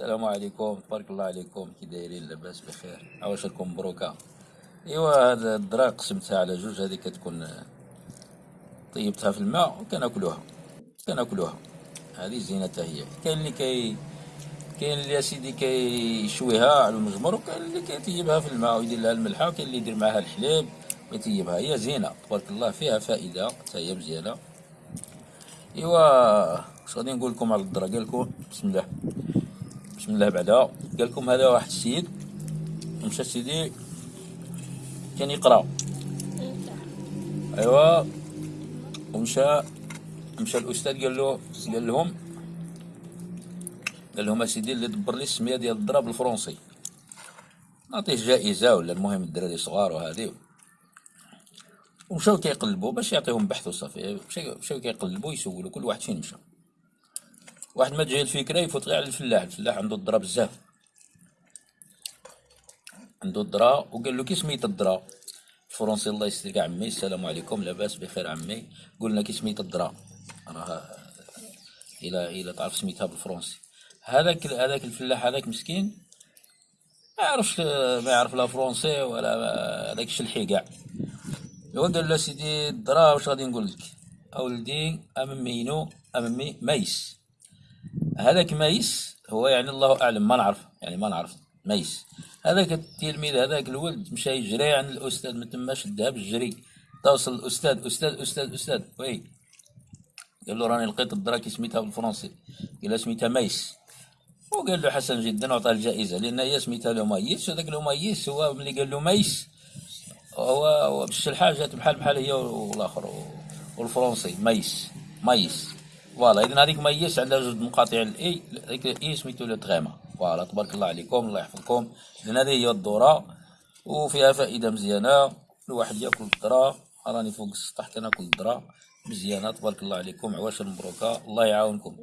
السلام عليكم. تبارك الله عليكم. كي دايرين لاباس بخير. عواش راكم مبروكة. إيوا هذا الدرا قسمتها على جوج. هذه كتكون طيبتها في الماء وكناكلوها. كناكلوها. هذه زينتها هي. كاين اللي كي كاين اللي أسيدي كيشويها على المجمر وكاين اللي كيطيبها في الماء ويدير لها الملحة وكاين اللي يدير معاها الحليب ويطيبها هي زينة. تبارك الله فيها فائدة. حتى هي مزيانة. إيوا اش غادي نقول لكم على الدرا. قال لكم بسم الله. بسم الله بعدا قال لكم هذا واحد السيد مشى سيدي كان يقرا ايوا ومشى مشى الاستاذ قال له قال لهم قال لهم اسيدي اللي دبر لي السميه ديال الضرب بالفرنسي نعطيه جائزه ولا المهم الدراري صغار وهذه ومشاو كيقلبوا باش يعطيهم بحث وصافي مشاو كيقلبوا يسولوا كل واحد فين مشى واحد ما تجي الفكرة يفوت غير على الفلاح. الفلاح عنده الدرا بزاف. عنده الدرا وقال له كي سميت الدرا؟ الفرنسي الله يسترك عمي السلام عليكم لاباس بخير عمي. قلنا كي سميت الدرا؟ راه إلى إلى تعرف سميتها بالفرنسي. هذاك هذاك الفلاح هذاك مسكين ما يعرفش ما يعرف لا فرونسي ولا هذاك الشلحي كاع. هو قال له سيدي الدرا واش غادي نقول لك؟ أولدي اممينو اممي ميس. هذاك ميس هو يعني الله أعلم ما نعرف يعني ما نعرف ميس هذاك التلميذ هذاك الولد مشى يجري عند الأستاذ من تما شدها بالجري توصل الاستاذ أستاذ أستاذ أستاذ. وي. قال له راني لقيت الدراكي سميتها بالفرنسي. قال سميتها maïs وقال له حسن جدا وعطاه الجائزة. لأن هي سميتها له maïs وذاك له maïs هو ملي قال له maïs هو باش الحاجات بحال بحال هي والآخر والفرنسي. maïs maïs voilà اذا هذيك maïs عندها جوج مقاطع ال i هذيك ال i سميتو le tréma voilà تبارك الله عليكم الله يحفظكم. اذا هذه هي الذره وفيها فائدة مزيانة. الواحد يأكل الذره راني فوق السطح كناكل الذره مزيانة تبارك الله عليكم. عواشر مبروكة. الله يعاونكم.